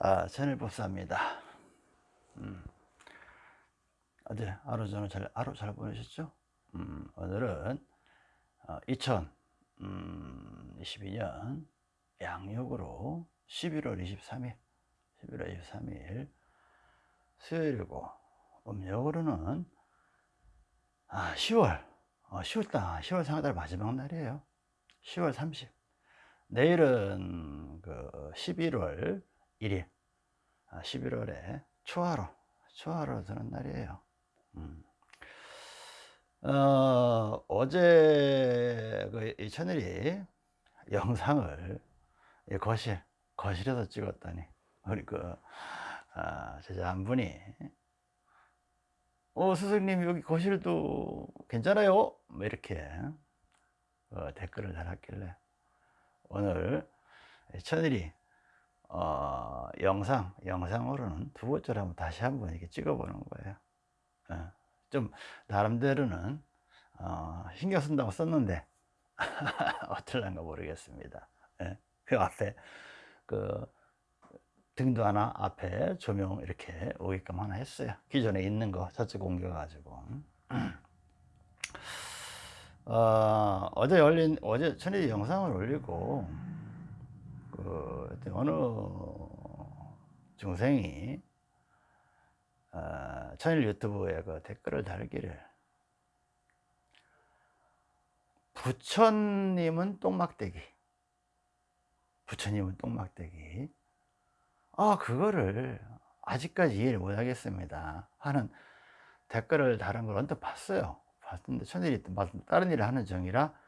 아, 천일법사입니다. 음, 어제 하루 전에 잘, 하루 잘 보내셨죠? 음, 오늘은 어, 2022년 양력으로 11월 23일, 11월 23일 수요일이고 음력으로는 아, 10월, 어, 10월달, 10월 상달 마지막 날이에요. 10월 30. 내일은 그 11월 1일 11월에 아, 초하루 초하루 드는 날이에요. 음. 어, 어제 그 천일이 영상을 거실 거실에서 찍었더니. 우리 그 아, 제자 한 분이 어 스승님 여기 거실도 괜찮아요? 뭐 이렇게 어, 댓글을 달았길래 오늘 천일이 어, 영상, 영상으로는 두 번째로 한번 다시 한번 이렇게 찍어보는 거예요. 어, 좀, 나름대로는, 어, 신경 쓴다고 썼는데, 어떨란가 모르겠습니다. 예, 그 앞에, 그, 등도 하나 앞에 조명 이렇게 오게끔 하나 했어요. 기존에 있는 거 저쪽 옮겨가지고. 어, 어제 올린, 어제 천일 영상을 올리고, 그 어느 중생이 어, 천일 유튜브에 그 댓글을 달기를 부처님은 똥막대기 부처님은 똥막대기. 아 그거를 아직까지 이해를 못하겠습니다 하는 댓글을 다른 걸 언뜻 봤어요. 봤는데 천일이 다른 일을 하는 중이라 예,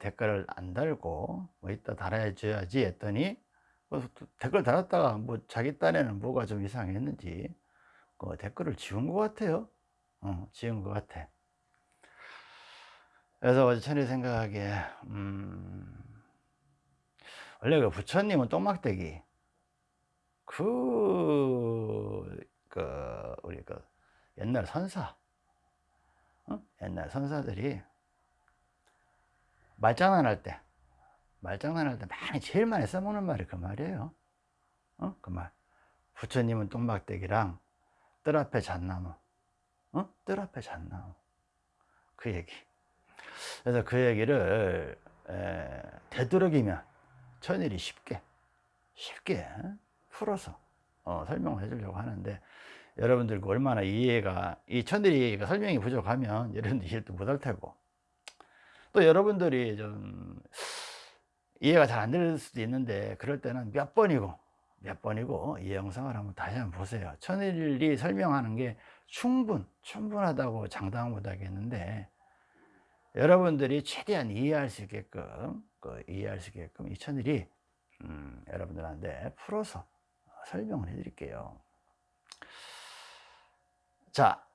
댓글을 안 달고 뭐 이따 달아줘야지 했더니 뭐 댓글 달았다가 뭐 자기 딴에는 뭐가 좀 이상했는지 그 댓글을 지운 것 같아요. 어, 지운 것 같아. 그래서 어제 천이 생각하기에 음, 원래 그 부처님은 똥막대기. 그, 그 우리 그 옛날 선사 어? 옛날 선사들이 말장난할 때 말장난할 때 많이 제일 많이 써먹는 말이 그 말이에요. 어? 그 말. 부처님은 똥막대기랑 뜰 앞에 잣나무. 어? 뜰 앞에 잣나무. 그 얘기. 그래서 그 얘기를 에, 되도록이면 천일이 쉽게 쉽게 풀어서 어, 설명을 해주려고 하는데 여러분들 얼마나 이해가 이 천일이 설명이 부족하면 여러분들 이해도 못할 테고 또 여러분들이 좀 이해가 잘 안 될 수도 있는데 그럴 때는 몇 번이고 몇 번이고 이 영상을 한번 다시 한번 보세요. 천일이 설명하는 게 충분 충분하다고 장담 못 하겠는데 여러분들이 최대한 이해할 수 있게끔 그 이해할 수 있게끔 이 천일이 음, 여러분들한테 풀어서 설명을 해 드릴게요. 자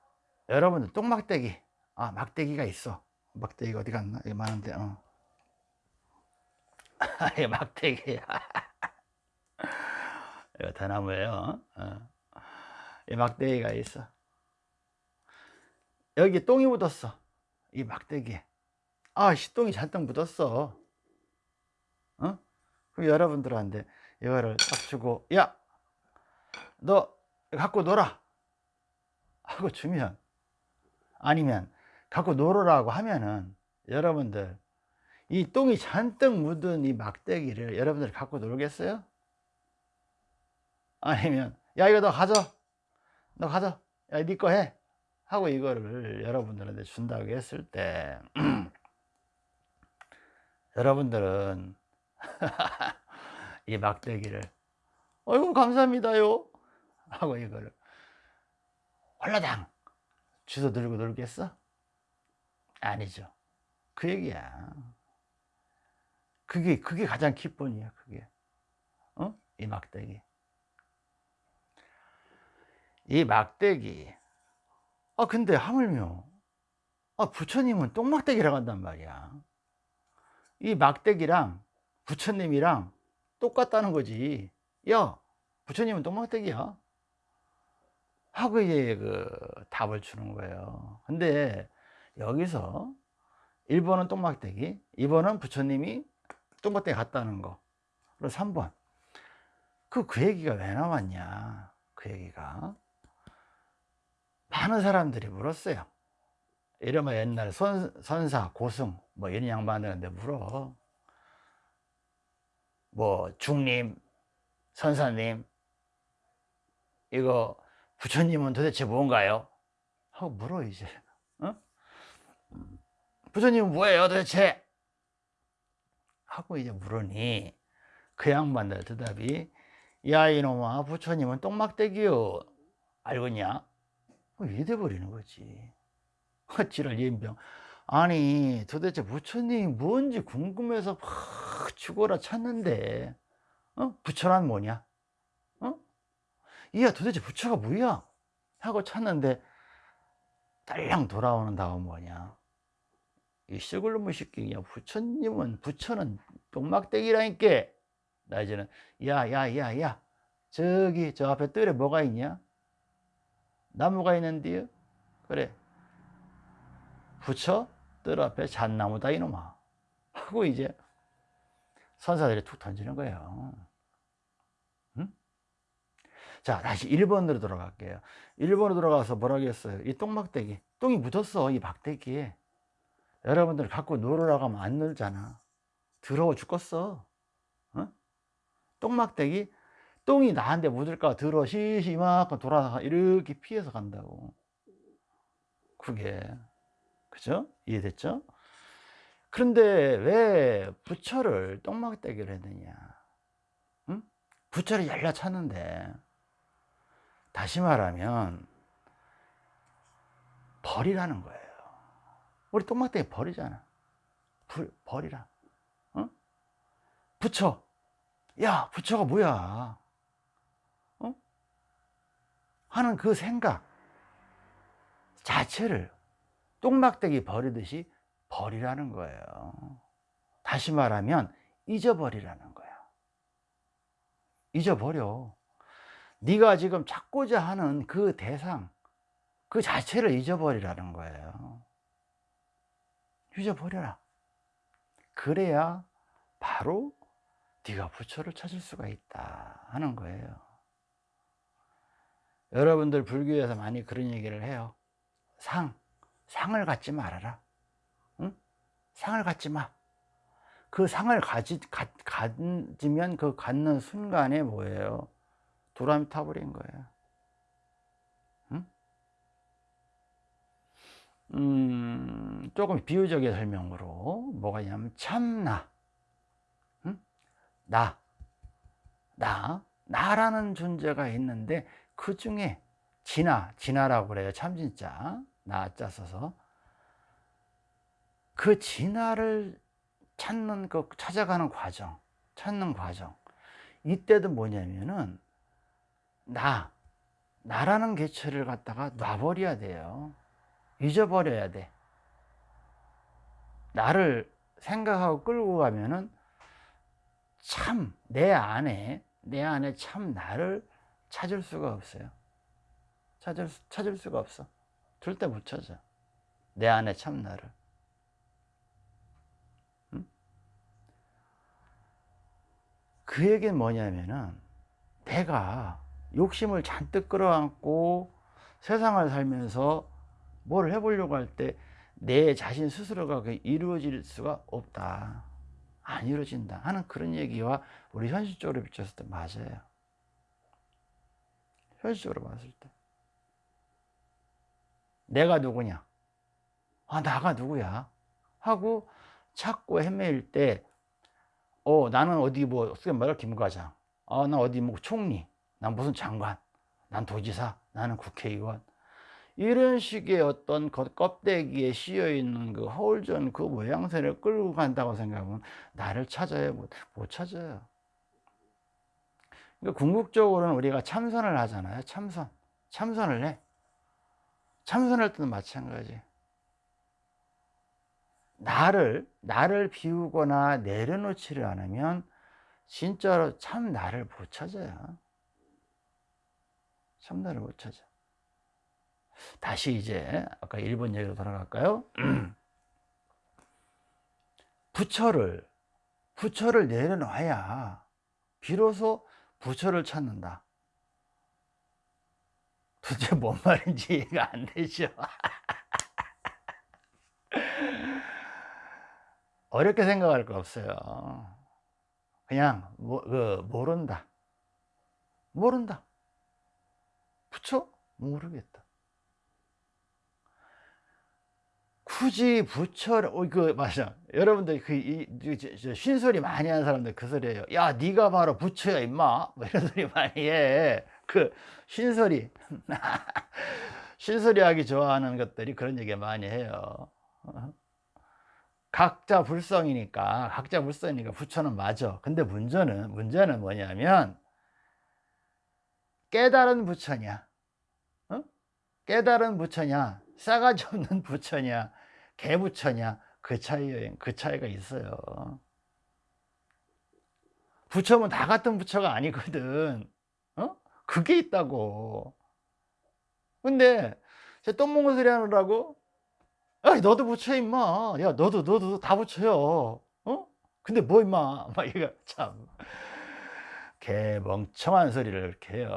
여러분들 똥막대기. 아 막대기가 있어 막대기가 어디 갔나? 여기 많은데, 어. 이 막대기야. 이거 대나무예요. 어. 이 막대기가 있어. 여기 똥이 묻었어. 이 막대기에. 아, 시똥이 잔뜩 묻었어. 어? 그럼 여러분들한테 이거를 딱 주고, 야! 너 갖고 놀아! 하고 주면, 아니면 갖고 놀으라고 하면은 여러분들 이 똥이 잔뜩 묻은 이 막대기를 여러분들 갖고 놀겠어요? 아니면 야 이거 너 가져. 너 가져. 야니거 해. 하고 이거를 여러분들한테 준다고 했을 때 여러분들은 이 막대기를 어이구 감사합니다요. 하고 이거를 홀라당. 주워 들고 놀겠어? 아니죠. 그 얘기야. 그게, 그게 가장 기본이야, 그게. 어? 이 막대기. 이 막대기. 아, 근데 하물며, 아, 부처님은 똥막대기라고 한단 말이야. 이 막대기랑 부처님이랑 똑같다는 거지. 야, 부처님은 똥막대기야. 하고 이제 그 답을 주는 거예요. 근데 여기서 1번은 똥막대기 2번은 부처님이 똥막대기 갔다는 거 그리고 3번 그, 그 얘기가 왜 나왔냐? 그 얘기가. 많은 사람들이 물었어요. 이러면 옛날 선, 선사, 고승, 뭐 이런 양반들한테 물어. 뭐, 중님, 선사님, 이거 부처님은 도대체 뭔가요? 하고 물어, 이제. 어? 부처님은 뭐예요, 도대체? 하고 이제 물으니, 그 양반들 대답이, 야, 이놈아, 부처님은 똥막대기요. 알겠냐? 이래 버리는 거지. 어찌를 연병. 아니, 도대체 부처님이 뭔지 궁금해서 막 죽어라 찾는데, 어? 부처란 뭐냐? 어? 이야, 도대체 부처가 뭐야? 하고 찾는데, 딸랑 돌아오는 다음 뭐냐? 이 썩을 놈의 새끼야. 부처님은, 부처는 똥막대기라니까. 나 이제는, 야, 야, 야, 야. 저기, 저 앞에 뜰에 뭐가 있냐? 나무가 있는데요. 그래. 부처 뜰 앞에 잣나무다 이놈아. 하고 이제 선사들이 툭 던지는 거예요. 응? 자, 다시 1번으로 돌아갈게요. 1번으로 돌아가서 뭐라고 했어요? 이 똥막대기. 똥이 묻었어, 이 막대기에. 여러분들 갖고 놀으라고 하면 안 놀잖아. 더러워 죽겠어. 어? 똥막대기 똥이 나한테 묻을까 들어 시시 이만큼 돌아서 이렇게 피해서 간다고 그게 그죠? 이해됐죠? 그런데 왜 부처를 똥막대기를 했느냐 응? 부처를 열려 찾는데 다시 말하면 벌이라는 거예요 우리 똥막대기 벌이잖아 불, 벌이라 응? 부처 야 부처가 뭐야 하는 그 생각 자체를 똥막대기 버리듯이 버리라는 거예요. 다시 말하면 잊어버리라는 거야. 잊어버려. 네가 지금 찾고자 하는 그 대상, 그 자체를 잊어버리라는 거예요. 잊어버려라. 그래야 바로 네가 부처를 찾을 수가 있다 하는 거예요. 여러분들 불교에서 많이 그런 얘기를 해요. 상, 상을 갖지 말아라. 응? 상을 갖지 마. 그 상을 가지, 가, 가지면 그 갖는 순간에 뭐예요? 도람이 타버린 거예요. 음, 조금 비유적인 설명으로 뭐가 있냐면 참나. 응? 나. 나. 나라는 존재가 있는데 그 중에 진화, 진화라고 그래요. 참진자, 나자 써서. 그 진화를 찾는, 그 찾아가는 과정, 찾는 과정. 이때도 뭐냐면은, 나, 나라는 개체를 갖다가 놔버려야 돼요. 잊어버려야 돼. 나를 생각하고 끌고 가면은 참, 내 안에, 내 안에 참 나를 찾을 수가 없어요. 찾을, 찾을 수가 없어. 절대 못 찾아. 내 안에 참 나를. 응? 그 얘기는 뭐냐면은 내가 욕심을 잔뜩 끌어안고 세상을 살면서 뭘 해보려고 할 때 내 자신 스스로가 이루어질 수가 없다. 안 이루어진다 하는 그런 얘기와 우리 현실적으로 비쳤을 때 맞아요. 현실적으로 봤을 때 내가 누구냐 아 나가 누구야 하고 찾고 헤매일 때 어, 나는 어디 뭐, 쓰게 말해 김과장. 아, 나 어디 뭐 총리. 난 무슨 장관. 난 도지사. 나는 국회의원. 이런 식의 어떤 껍데기에 씌여 있는 그 허울전 그 모양새를 끌고 간다고 생각하면 나를 찾아야 못, 못 찾아요. 그러니까 궁극적으로는 우리가 참선을 하잖아요. 참선. 참선을 해. 참선할 때도 마찬가지. 나를, 나를 비우거나 내려놓지를 않으면 진짜로 참 나를 못 찾아요. 참 나를 못 찾아. 다시 이제 아까 일본 얘기로 돌아갈까요? 부처를, 부처를 내려놔야 비로소 부처를 찾는다. 도대체 뭔 말인지 이해가 안 되죠. 어렵게 생각할 거 없어요. 그냥 모, 그, 모른다. 모른다. 부처? 모르겠다. 굳이 부처를 어, 그 맞아. 여러분들 그 이, 이, 쉰소리 많이 하는 사람들 그 소리예요. 야, 네가 바로 부처야, 임마. 뭐 이런 소리 많이 해. 그 쉰소리. 쉰소리 하기 좋아하는 것들이 그런 얘기 많이 해요. 어? 각자 불성이니까 각자 불성이니까 부처는 맞아. 근데 문제는 문제는 뭐냐면 깨달은 부처냐, 어? 깨달은 부처냐, 싸가지 없는 부처냐, 개부처냐 그 차이 그 차이가 있어요. 부처면 다 같은 부처가 아니거든. 어? 그게 있다고. 근데 똥 먹는 소리 하느라고 야 너도 부처 임마 야 너도 너도 다 부처요 어? 근데 뭐 임마 막 이거 참 개멍청한 소리를 이렇게 해요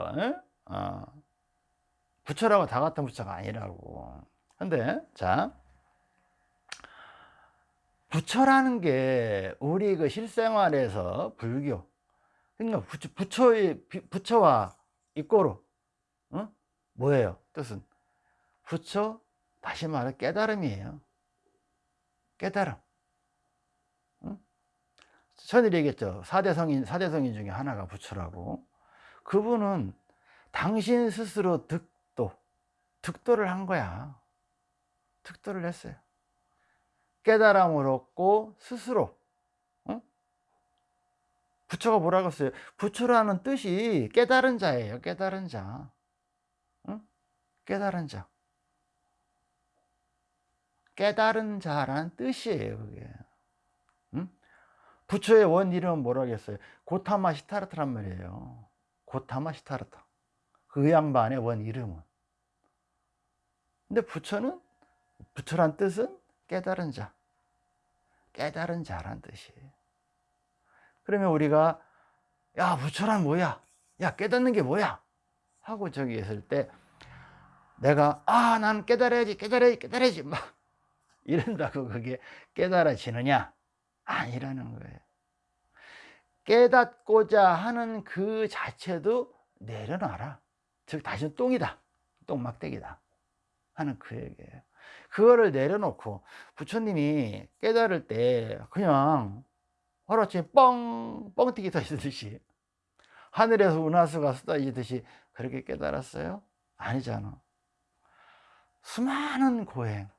어. 부처라고 다 같은 부처가 아니라고 근데 자 부처라는 게 우리 그 실생활에서 불교 그러니까 부처, 부처 의 부처와 이꼬로 어? 뭐예요 뜻은 부처 다시 말해 깨달음이에요. 깨달음. 응? 전에 얘기했죠. 4대 성인, 4대 성인 중에 하나가 부처라고. 그분은 당신 스스로 득도, 득도를 한 거야. 득도를 했어요. 깨달음을 얻고 스스로. 응? 부처가 뭐라고 했어요? 부처라는 뜻이 깨달은 자예요. 깨달은 자. 응? 깨달은 자. 깨달은 자라는 뜻이에요 그게 응? 부처의 원 이름은 뭐라겠어요 고타마 시타르트란 말이에요 고타마 시타르트 그 양반의 원 이름은 근데 부처는 부처란 뜻은 깨달은 자 깨달은 자란 뜻이에요 그러면 우리가 야 부처란 뭐야 야 깨닫는 게 뭐야 하고 저기 있을 때 내가 아 나는 깨달아야지 깨달아야지 깨달아야지 막 이런다고 그게 깨달아지느냐? 아니라는 거예요. 깨닫고자 하는 그 자체도 내려놔라. 즉, 다시는 똥이다. 똥막대기다. 하는 그 얘기예요. 그거를 내려놓고 부처님이 깨달을 때 그냥 하루아침에 뻥, 뻥튀기 터지듯이 하늘에서 은하수가 쏟아지듯이 그렇게 깨달았어요? 아니잖아. 수많은 고행,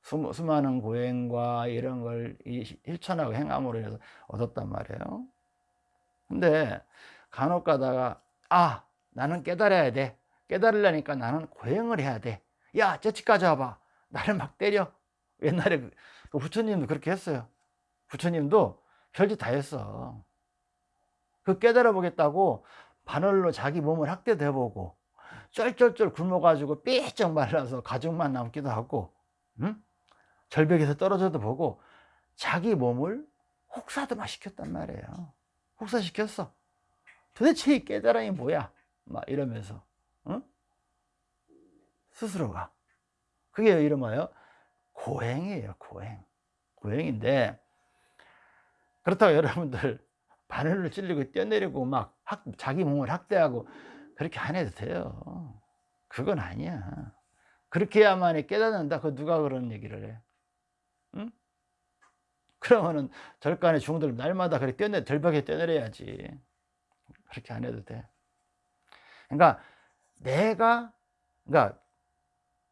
수, 수많은 고행과 이런 걸 실천하고 행함으로 해서 얻었단 말이에요. 근데 간혹 가다가 아 나는 깨달아야 돼. 깨달으려니까 나는 고행을 해야 돼. 야 저치까지 와봐. 나를 막 때려. 옛날에 그, 그 부처님도 그렇게 했어요. 부처님도 별짓 다 했어. 그 깨달아 보겠다고 바늘로 자기 몸을 학대도 해보고 쩔쩔쩔 굶어가지고 삐쩍 말라서 가죽만 남기도 하고 응? 절벽에서 떨어져도 보고 자기 몸을 혹사도 시켰단 말이에요. 혹사시켰어. 도대체 이 깨달음이 뭐야? 막 이러면서 응? 스스로가 그게 이름하여 고행이에요. 고행. 고행인데 그렇다고 여러분들 바늘로 찔리고 뛰어내리고 막 학, 자기 몸을 학대하고 그렇게 안 해도 돼요. 그건 아니야. 그렇게 해야만이 깨닫는다. 그 누가 그런 얘기를 해? 응? 그러면은 절간에 중들 날마다 그렇게 뛰어내 절벽에 뛰어내려야지. 그렇게 안 해도 돼. 그러니까 내가 그러니까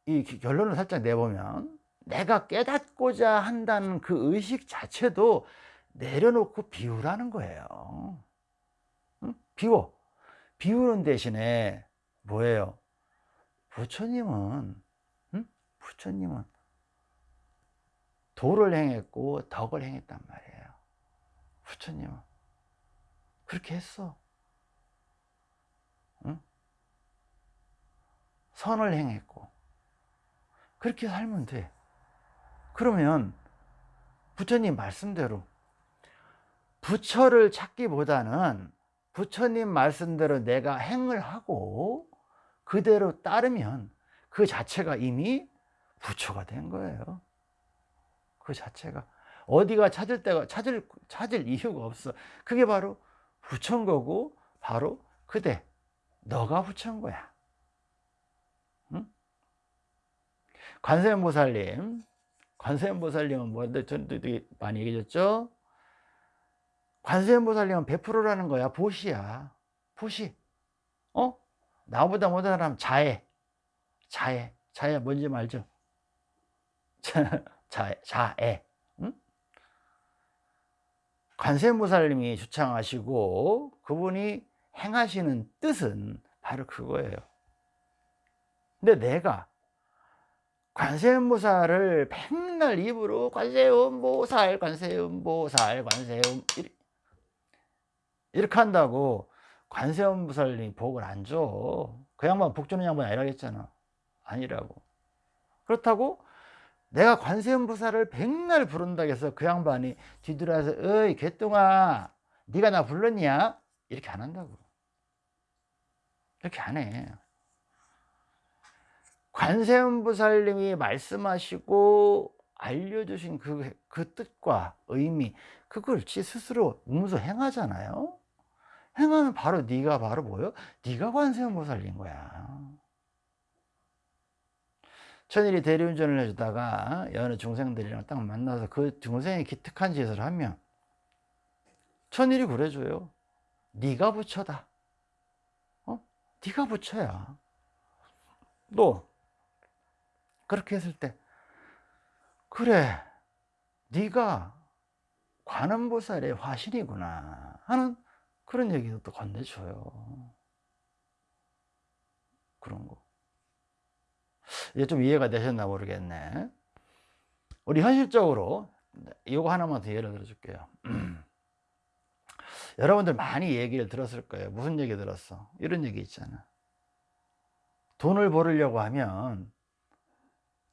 이 결론을 살짝 내보면 내가 깨닫고자 한다는 그 의식 자체도 내려놓고 비우라는 거예요. 응? 비워. 비우는 대신에 뭐예요? 부처님은 응? 부처님은 도를 행했고 덕을 행했단 말이에요. 부처님은 그렇게 했어. 응? 선을 행했고 그렇게 살면 돼. 그러면 부처님 말씀대로 부처를 찾기보다는 부처님 말씀대로 내가 행을 하고 그대로 따르면 그 자체가 이미 부처가 된 거예요. 그 자체가 어디가 찾을 때가 찾을 찾을 이유가 없어. 그게 바로 부처인 거고 바로 그대 너가 부처인 거야. 관세음보살님 관세음보살님은 뭐데 저도 많이 얘기했죠. 관세음보살님은 100%라는 거야. 보시야. 보시. 어? 나보다 못한 사람 자애. 자애. 자애 뭔지 말죠? 자애. 자애. 응? 관세음보살님이 주창하시고 그분이 행하시는 뜻은 바로 그거예요. 근데 내가 관세음보살을 맨날 입으로 관세음보살, 관세음보살, 관세음 이렇게 한다고 관세음보살님 복을 안 줘. 그 양반 복 주는 양반 아니라겠잖아. 아니라고. 그렇다고 내가 관세음보살을 백날 부른다고 해서 그 양반이 뒤돌아서 어이 개똥아 네가 나 불렀냐? 이렇게 안 한다고. 이렇게 안 해. 관세음보살님이 말씀하시고 알려주신 그, 그 뜻과 의미 그걸 지 스스로 음소 행하잖아요. 행하면 바로 네가 바로 뭐요? 네가 관세음보살인 거야. 천일이 대리운전을 해주다가 여느 중생들이랑 딱 만나서 그 중생이 기특한 짓을 하면 천일이 그래줘요. 네가 부처다. 어? 네가 부처야. 또 그렇게 했을 때 그래 네가 관음보살의 화신이구나 하는 그런 얘기도 또 건네줘요. 그런 거. 이제 좀 이해가 되셨나 모르겠네. 우리 현실적으로 이거 하나만 더 예를 들어 줄게요. 여러분들 많이 얘기를 들었을 거예요. 무슨 얘기 들었어? 이런 얘기 있잖아. 돈을 벌으려고 하면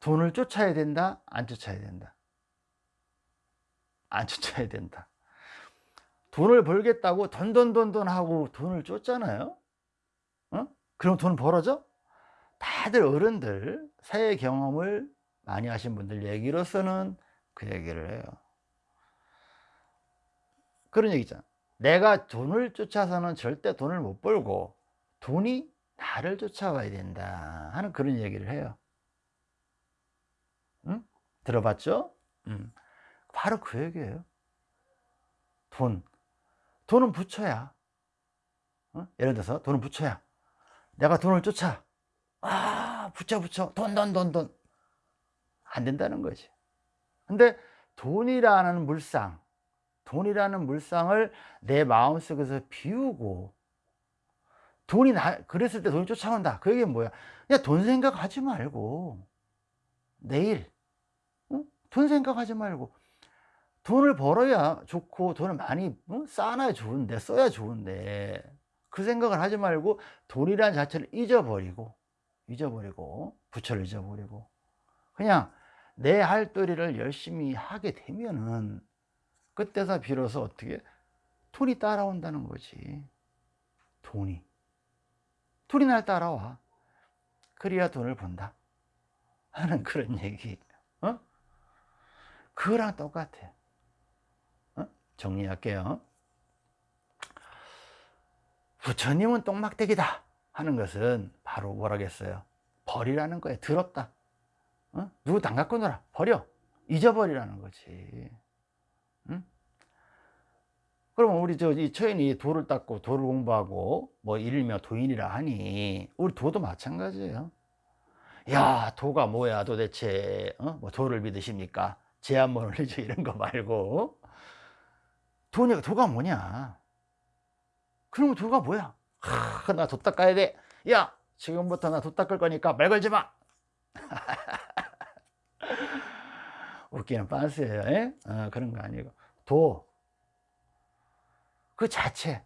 돈을 쫓아야 된다? 안 쫓아야 된다? 안 쫓아야 된다. 돈을 벌겠다고 돈돈돈돈 하고 돈을 쫓잖아요. 어? 그럼 돈 벌어져? 다들 어른들 사회 경험을 많이 하신 분들 얘기로서는 그 얘기를 해요. 그런 얘기 있잖아. 내가 돈을 쫓아서는 절대 돈을 못 벌고 돈이 나를 쫓아와야 된다 하는 그런 얘기를 해요. 응? 들어봤죠? 음. 바로 그 얘기예요. 돈. 돈은 부처야. 어? 예를 들어서 돈은 부처야. 내가 돈을 쫓아. 아, 부처, 부처. 돈, 돈, 돈, 돈. 안 된다는 거지. 근데 돈이라는 물상, 돈이라는 물상을 내 마음속에서 비우고, 돈이 나, 그랬을 때 돈이 쫓아온다. 그 얘기는 뭐야? 그냥 돈 생각하지 말고, 내일, 어? 돈 생각하지 말고, 돈을 벌어야 좋고 돈을 많이 어? 쌓아야 좋은데 써야 좋은데 그 생각을 하지 말고 돈이라는 자체를 잊어버리고 잊어버리고 부처를 잊어버리고 그냥 내 할도리를 열심히 하게 되면은 그때서 비로소 어떻게 돈이 따라온다는 거지 돈이 돈이 날 따라와 그래야 돈을 번다 하는 그런 얘기 어? 그거랑 똑같아 정리할게요. 부처님은 똥막대기다 하는 것은 바로 뭐라겠어요? 버리라는 거예요. 더럽다. 어? 누구 당 갖고 놀아. 버려. 잊어버리라는 거지. 응? 그러면 우리 저 이 처인이 도를 닦고 도를 공부하고 뭐 일명 도인이라 하니 우리 도도 마찬가지예요. 야 도가 뭐야 도대체 어? 뭐 도를 믿으십니까? 제 한번 올리죠 이런 거 말고. 돈이 도가 뭐냐? 그러면 도가 뭐야? 하, 나도 닦아야 돼야 지금부터 나 도 닦을 거니까 말 걸지 마. 웃기는 빤스예요 어, 그런 거 아니고. 도. 그 자체.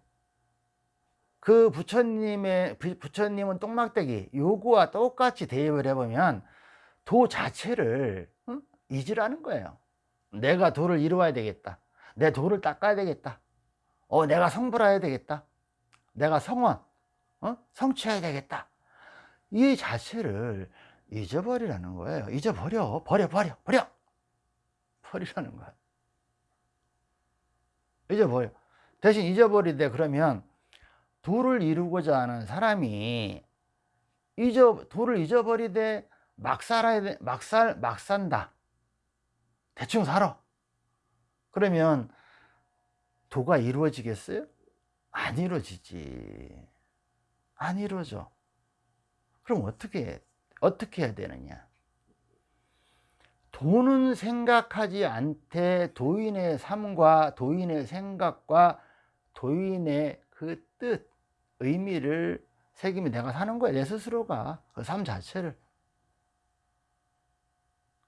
그 부처님의 부처님은 똥막대기 요구와 똑같이 대입을 해보면 도 자체를 응? 잊으라는 거예요. 내가 도를 이루어야 되겠다. 내 도를 닦아야 되겠다. 어 내가 성불해야 되겠다. 내가 성원 어? 성취해야 되겠다. 이 자체를 잊어버리라는 거예요. 잊어버려. 버려 버려 버려. 버리라는 거야. 잊어버려. 대신 잊어버리되 그러면 도를 이루고자 하는 사람이 잊어 도를 잊어버리되 막 살아야 돼, 막 살, 막 산다. 대충 살아. 그러면 도가 이루어지겠어요? 안 이루어지지. 안 이루어져. 그럼 어떻게, 어떻게 해야 되느냐? 도는 생각하지 않되 도인의 삶과 도인의 생각과 도인의 그 뜻, 의미를 새기면 내가 사는 거야. 내 스스로가. 그 삶 자체를.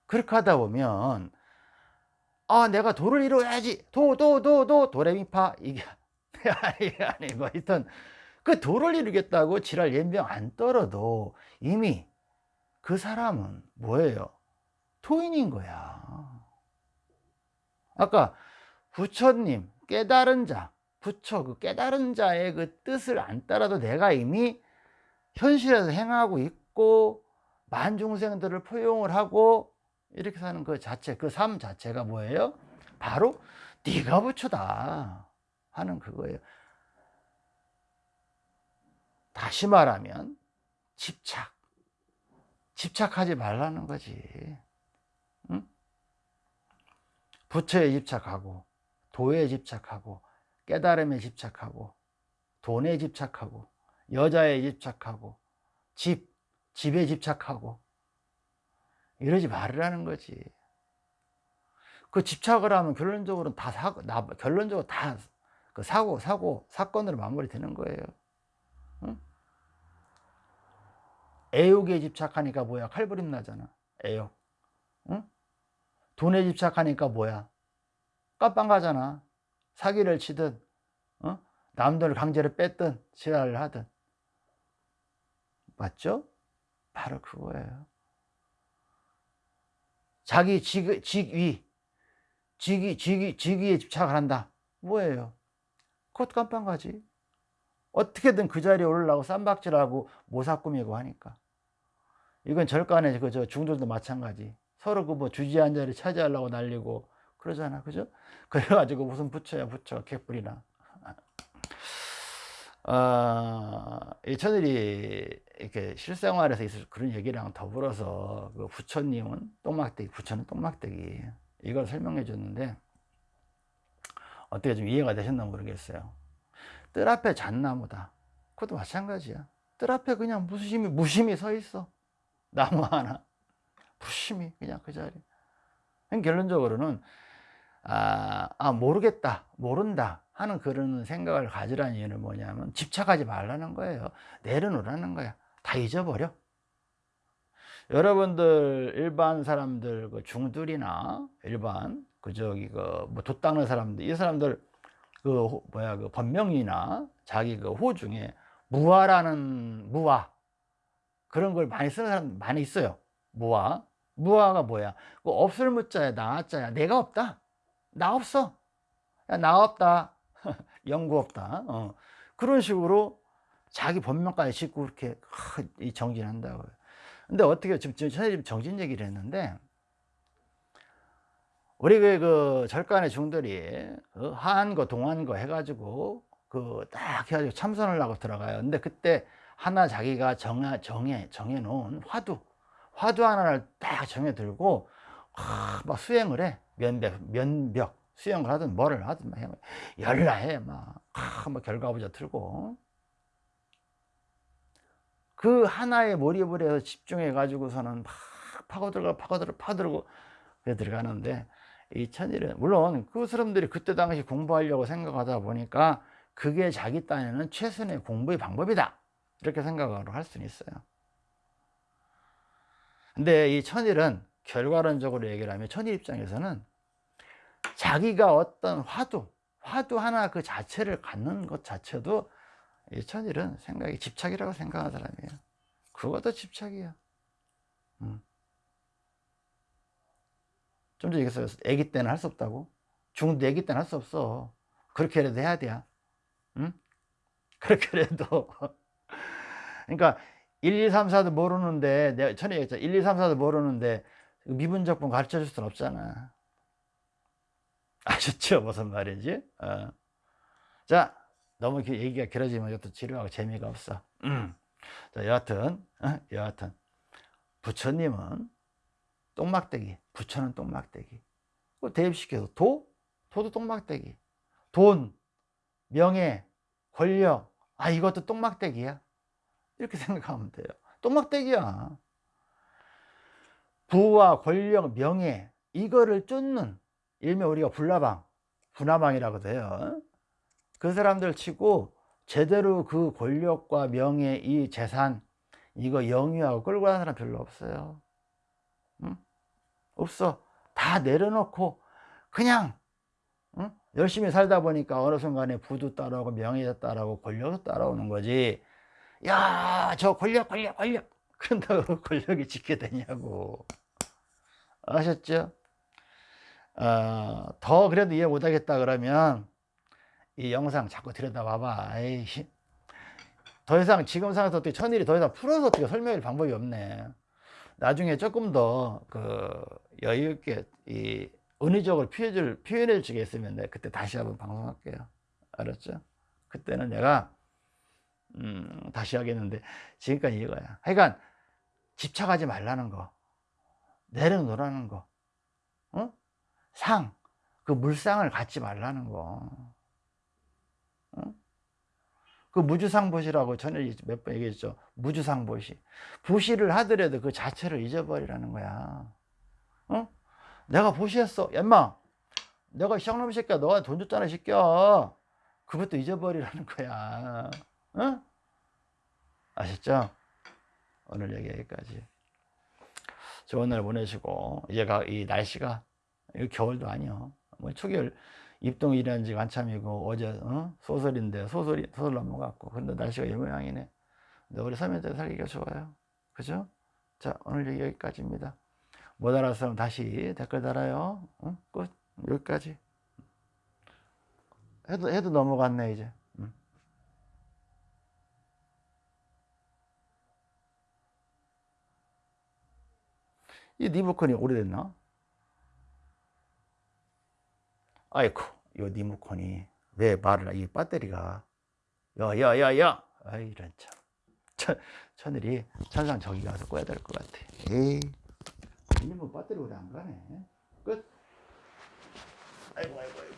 그렇게 하다 보면 아 내가 도를 이루어야지. 도 도 도 도 도레미파. 이게 아니 아니고 하여튼 그 도를 이루겠다고 지랄 연병 안 떨어도 이미 그 사람은 뭐예요? 토인인 거야. 아까 부처님 깨달은 자 부처 그 깨달은 자의 그 뜻을 안 따라도 내가 이미 현실에서 행하고 있고 만중생들을 포용을 하고 이렇게 사는 그 자체 그 삶 자체가 뭐예요? 바로 네가 부처다 하는 그거예요 다시 말하면 집착 집착하지 말라는 거지 응? 부처에 집착하고 도에 집착하고 깨달음에 집착하고 돈에 집착하고 여자에 집착하고 집, 집에 집착하고 이러지 말으라는 거지. 그 집착을 하면 결론적으로 다 사고, 나, 결론적으로 다 그 사고, 사고, 사건으로 마무리 되는 거예요. 응? 애욕에 집착하니까 뭐야? 칼부림 나잖아. 애욕. 응? 돈에 집착하니까 뭐야? 깜빵 가잖아. 사기를 치든, 어? 남들 강제로 뺐든, 지랄을 하든. 맞죠? 바로 그거예요. 자기 직, 직위, 직위, 직위, 직위에 집착을 한다. 뭐예요? 그것 깜빵 가지. 어떻게든 그 자리에 오르려고 쌈박질하고 모사 꾸미고 하니까. 이건 절간에 그저 중들도 마찬가지. 서로 그 뭐 주지한 자리 차지하려고 날리고 그러잖아. 그죠? 그래가지고 무슨 부처야 부처 개뿔이나. 어, 이 천일이 이렇게 실생활에서 있을 그런 얘기랑 더불어서 그 부처님은 똥막대기, 부처는 똥막대기 이걸 설명해 줬는데 어떻게 좀 이해가 되셨나 모르겠어요. 뜰 앞에 잣나무다. 그것도 마찬가지야. 뜰 앞에 그냥 무심히 무심히 서 있어. 나무 하나. 무심히 그냥 그 자리. 결론적으로는 아, 아 모르겠다, 모른다. 하는 그런 생각을 가지라는 이유는 뭐냐면 집착하지 말라는 거예요. 내려놓으라는 거야. 다 잊어버려. 여러분들 일반 사람들 그 중들이나 일반 그 저기 그뭐 돛 닦는 사람들 이 사람들 그 뭐야 그 법명이나 자기 그 호 중에 무화라는 무화 그런 걸 많이 쓰는 사람 많이 있어요. 무화 무화가 뭐야? 그 없을 무자야 나자야 내가 없다. 나 없어. 야, 나 없다. 연구 없다. 어. 그런 식으로 자기 본명까지 짓고 그렇게 정진한다고요. 근데 어떻게 지금 지금 정진 얘기를 했는데 우리 그, 그 절간의 중들이 그 하한거 동한거 해가지고 그 딱 해가지고 참선을 하고 들어가요. 근데 그때 하나 자기가 정해 정해 정해 놓은 화두 화두 하나를 딱 정해 들고 막 수행을 해 면벽 면벽 수영을 하든 뭐를 하든 막 열나해 막, 아, 막 결과부자 틀고 그 하나의 몰입을 해서 집중해 가지고서는 막 파고들고 파고들고 파고들고 들어가는데 이 천일은 물론 그 사람들이 그때 당시 공부하려고 생각하다 보니까 그게 자기 딴에는 최선의 공부의 방법이다. 이렇게 생각을 할 수는 있어요. 근데 이 천일은 결과론적으로 얘기를 하면 천일 입장에서는 자기가 어떤 화두, 화두 하나 그 자체를 갖는 것 자체도 이 천일은 생각이 집착이라고 생각하는 사람이에요. 그것도 집착이야. 음. 좀 전에 얘기했어요. 애기 때는 할 수 없다고. 중도 애기 때는 할 수 없어. 그렇게라도 해야 돼. 응? 그렇게 해도 그러니까 1, 2, 3, 4도 모르는데 내가 전에 얘기했잖아 1, 2, 3, 4도 모르는데 미분적분 가르쳐 줄 수는 없잖아 아셨죠 무슨 말인지 어. 자 너무 기- 얘기가 길어지면 이것도 지루하고 재미가 없어 음. 자 여하튼 어? 여하튼 부처님은 똥막대기 부처는 똥막대기 그 대입시켜서 도? 도도 똥막대기 돈 명예 권력 아 이것도 똥막대기야 이렇게 생각하면 돼요 똥막대기야 부와 권력 명예 이거를 쫓는 일명 우리가 불나방 분화방이라고 해요 그 사람들 치고 제대로 그 권력과 명예 이 재산 이거 영위하고 끌고 가는 사람 별로 없어요 응? 없어 다 내려놓고 그냥 응? 열심히 살다 보니까 어느 순간에 부도 따라오고 명예도 따라오고 권력도 따라오는 거지 야 저 권력 권력 권력 그런다고 권력이 지게 되냐고 아셨죠? 어, 더 그래도 이해 못하겠다 그러면 이 영상 자꾸 들여다봐봐 아이씨. 더 이상 지금 상황에서 어떻게 천일이 더 이상 풀어서 어떻게 설명할 방법이 없네 나중에 조금 더 그 여유 있게 이 은의적으로 표현을 표현해 주겠으면 내가 그때 다시 한번 방송할게요 알았죠? 그때는 내가 음, 다시 하겠는데 지금까지 이거야 하여간 집착하지 말라는 거 내려놓으라는 거 어? 상, 그 물상을 갖지 말라는 거 어? 그 무주상보시라고 전에 몇 번 얘기했죠. 무주상보시. 보시를 하더라도 그 자체를 잊어버리라는 거야. 어? 내가 보시했어. 엠마 내가 시장놈 새끼야. 너가 돈 줬잖아 이 새끼야. 그것도 잊어버리라는 거야. 어? 아셨죠? 오늘 얘기 여기까지. 좋은 날 보내시고 얘가 이 날씨가 이 겨울도 아니요. 뭐 초겨울 입동 일한 지가 한참이고 어제 어? 소설인데 소설이 소설 넘어갔고 근데 날씨가 이 모양이네 근데 우리 서면대 살기가 좋아요 그죠? 자 오늘 여기까지입니다 못 알았으면 다시 댓글 달아요 응? 끝 여기까지 해도 해도 넘어갔네 이제 응. 이 리모컨이 오래됐나? 아이쿠 이 리모컨이 왜 말을 이 배터리가 야야야야! 아이 이런 참. 천, 천일이 천상 저기 가서 꺼야 될 것 같아. 에이. 이놈의 배터리 오래 안 가네? 끝. 아이고 아이고 아이고